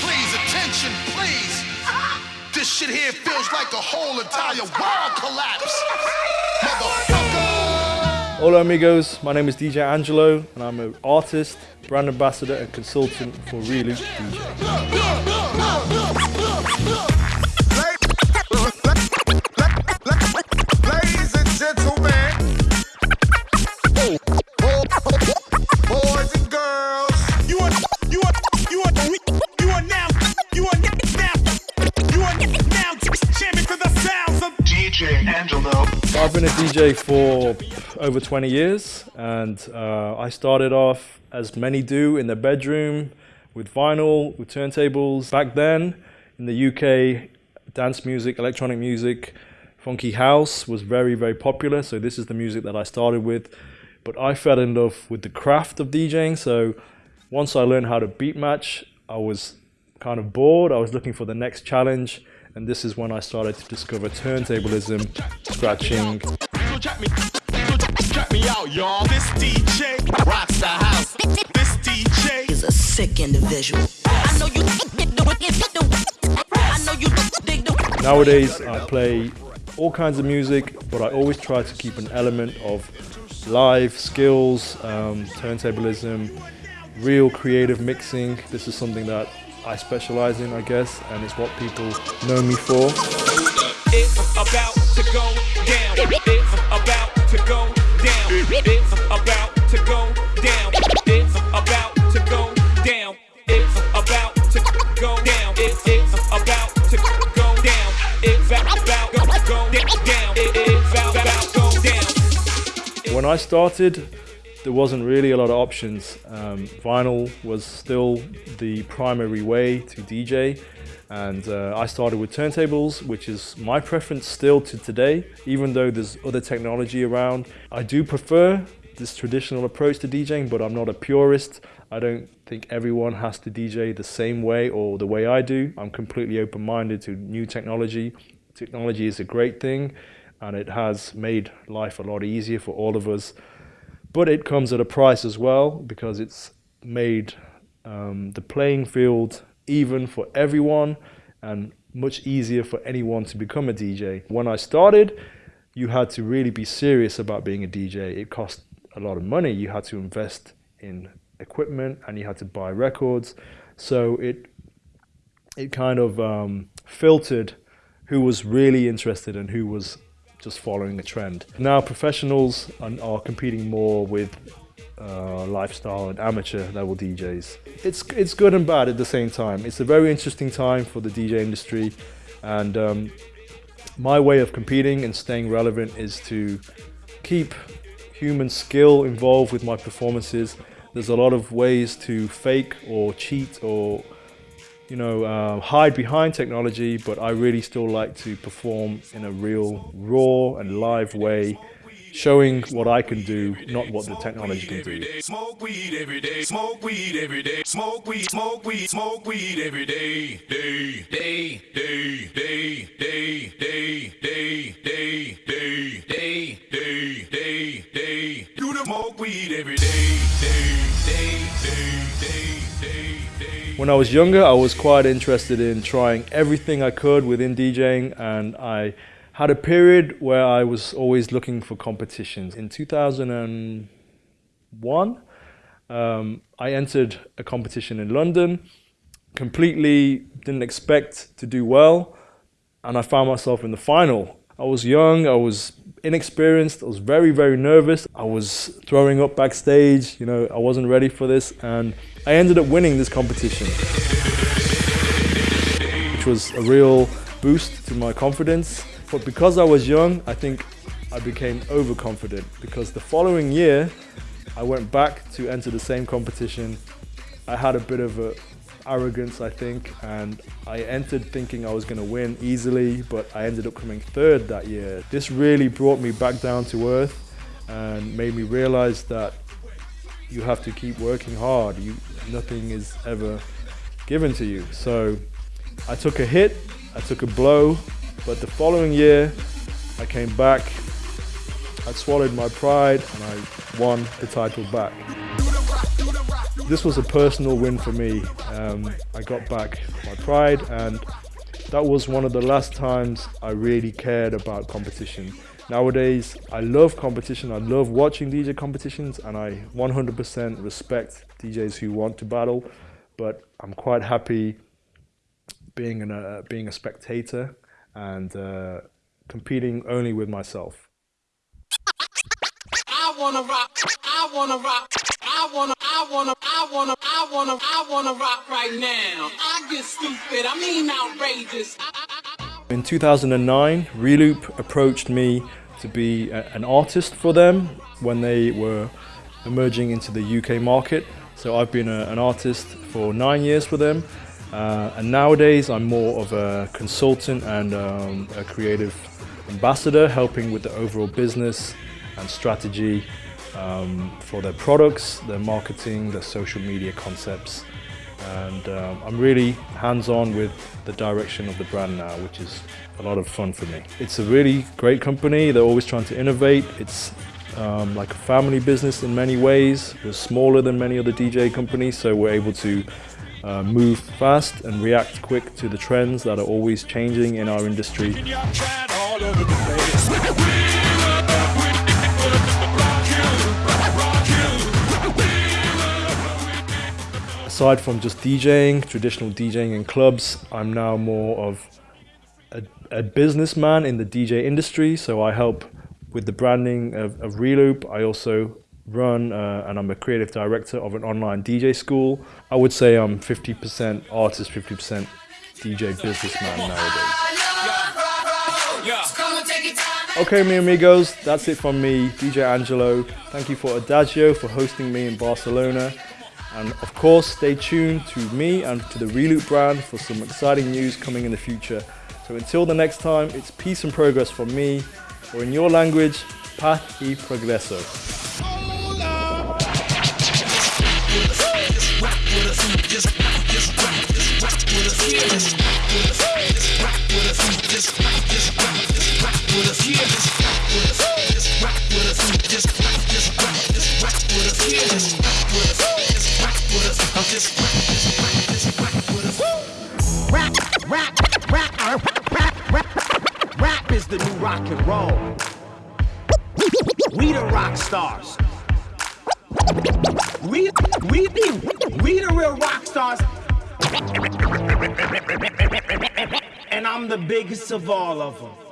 Please, attention, please. This shit here feels like a whole entire world collapse. Hola amigos, my name is DJ Angelo and I'm an artist, brand ambassador and consultant for Reloop DJ. DJ Angelo. I've been a DJ for over 20 years and uh, I started off as many do in the bedroom with vinyl, with turntables. Back then in the UK, dance music, electronic music, funky house was very, very popular. So this is the music that I started with. But I fell in love with the craft of DJing. So once I learned how to beat match, I was kind of bored. I was looking for the next challenge. And this is when I started to discover turntablism, scratching, Drop me, drop me out, y'all. This DJ rocks the house. This DJ is a sick individual. I know you I know you dig the Nowadays, I play all kinds of music, but I always try to keep an element of live skills, um, turntablism, real creative mixing. This is something that I specialize in, I guess, and it's what people know me for. It's about to go down. It's about to go down. It's about to go down. It's about to go down. It's about to go down. It's it's about to go down. It's about go go down. It's about go down. When I started, there wasn't really a lot of options. Um, vinyl was still the primary way to DJ, and uh, I started with turntables, which is my preference still to today, even though there's other technology around. I do prefer this traditional approach to DJing, but I'm not a purist. I don't think everyone has to DJ the same way or the way I do. I'm completely open minded to new technology. Technology is a great thing and it has made life a lot easier for all of us. But it comes at a price as well because it's made um, the playing field even for everyone and much easier for anyone to become a DJ. When I started, you had to really be serious about being a DJ. It cost a lot of money. You had to invest in equipment and you had to buy records. So it it kind of um, filtered who was really interested and who was just following a trend. Now professionals are, competing more with uh, lifestyle and amateur level DJs. It's it's good and bad at the same time. It's a very interesting time for the DJ industry, and um, my way of competing and staying relevant is to keep human skill involved with my performances. There's a lot of ways to fake or cheat or you know, uh, hide behind technology, but I really still like to perform in a real, raw and live way, showing what I can do, not what the technology can do. Smoke weed every day, smoke weed every day, smoke weed, smoke weed, smoke weed every day, day, day, day, day, day, day, day. When I was younger, I was quite interested in trying everything I could within DJing, and I had a period where I was always looking for competitions. In 2001, um, I entered a competition in London, completely didn't expect to do well, and I found myself in the final. I was young, I was inexperienced, I was very, very nervous. I was throwing up backstage, you know, I wasn't ready for this, and I ended up winning this competition, which was a real boost to my confidence. But because I was young, I think I became overconfident because the following year, I went back to enter the same competition. I had a bit of a arrogance, I think, and I entered thinking I was going to win easily, but I ended up coming third that year. This really brought me back down to earth and made me realize that you have to keep working hard. You, nothing is ever given to you. So I took a hit, I took a blow, but the following year I came back, I swallowed my pride and I won the title back. This was a personal win for me. Um, I got back my pride, and that was one of the last times I really cared about competition. Nowadays, I love competition. I love watching DJ competitions, and I 100% respect DJs who want to battle. But I'm quite happy being an, uh, being a spectator and uh, competing only with myself. I wanna rock, I wanna rock, I wanna, I wanna, I wanna, I wanna, I wanna rock right now. I get stupid, I mean outrageous. In 2009, Reloop approached me to be a, an artist for them when they were emerging into the UK market. So I've been a, an artist for nine years for them. Uh, and nowadays I'm more of a consultant and um, a creative ambassador, helping with the overall business and strategy um, for their products, their marketing, their social media concepts. And um, I'm really hands-on with the direction of the brand now, which is a lot of fun for me. It's a really great company. They're always trying to innovate. It's um, like a family business in many ways. We're smaller than many other DJ companies, so we're able to uh, move fast and react quick to the trends that are always changing in our industry. Aside from just DJing, traditional DJing in clubs, I'm now more of a, a businessman in the DJ industry. So I help with the branding of, of Reloop. I also run uh, and I'm a creative director of an online DJ school. I would say I'm 50% artist, 50% DJ businessman nowadays. Okay, mi amigos, that's it from me, DJ Angelo. Thank you for Adagio for hosting me in Barcelona. And of course, stay tuned to me and to the Reloop brand for some exciting news coming in the future. So until the next time, it's peace and progress from me, or in your language, paz y progreso. Rap, rap, rap, rap, rap, rap is the new rock and roll. We the rock stars. We, we, we the real rock stars. And I'm the biggest of all of them.